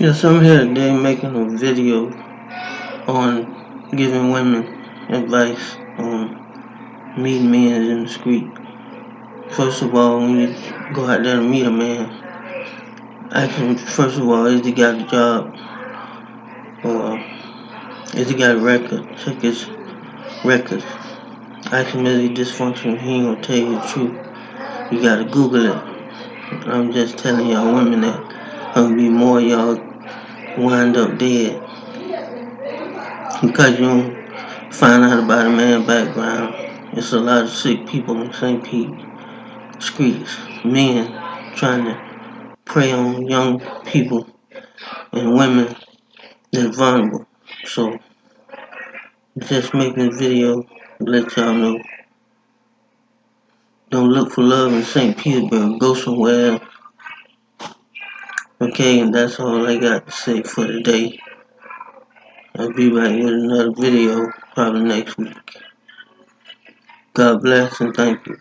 Yes, I'm here today making a video on giving women advice on meeting men in the street. First of all, when you go out there to meet a man, ask him first of all, is he got a job? Or is he got a record? Check his records. Ask him is he dysfunctional, he ain't gonna tell you the truth. You gotta Google it. I'm just telling y'all women that gonna be more y'all wind up dead because you don't find out about a man's background. It's a lot of sick people in St. Pete streets, men trying to prey on young people and women that's vulnerable. So, just making a video to let y'all know. Don't look for love in St. Petersburg. Go somewhere else. Okay, and that's all I got to say for today. I'll be back with another video probably next week. God bless and thank you.